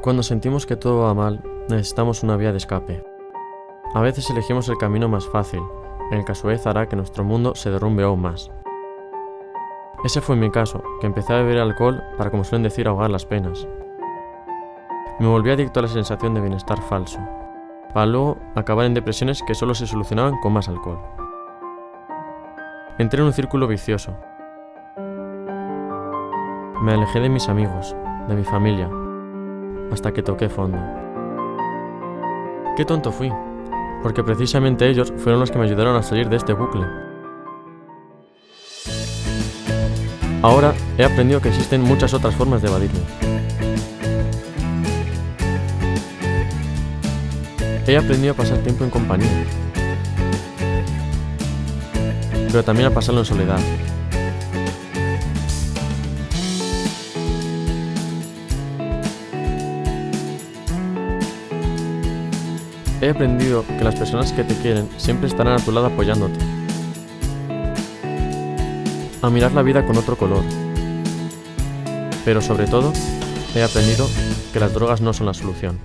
Cuando sentimos que todo va mal, necesitamos una vía de escape. A veces elegimos el camino más fácil, el que a su vez hará que nuestro mundo se derrumbe aún más. Ese fue mi caso, que empecé a beber alcohol para, como suelen decir, ahogar las penas. Me volví adicto a la sensación de bienestar falso, para luego acabar en depresiones que solo se solucionaban con más alcohol. Entré en un círculo vicioso. Me alejé de mis amigos, de mi familia, hasta que toqué fondo. Qué tonto fui, porque precisamente ellos fueron los que me ayudaron a salir de este bucle. Ahora he aprendido que existen muchas otras formas de evadirme. He aprendido a pasar tiempo en compañía, pero también a pasarlo en soledad. He aprendido que las personas que te quieren siempre estarán a tu lado apoyándote. A mirar la vida con otro color. Pero sobre todo, he aprendido que las drogas no son la solución.